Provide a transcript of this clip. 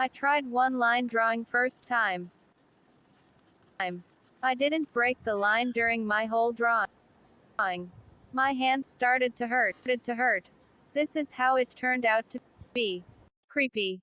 I tried one line drawing first time. I didn't break the line during my whole drawing. My hands started to hurt, to hurt. This is how it turned out to be. Creepy.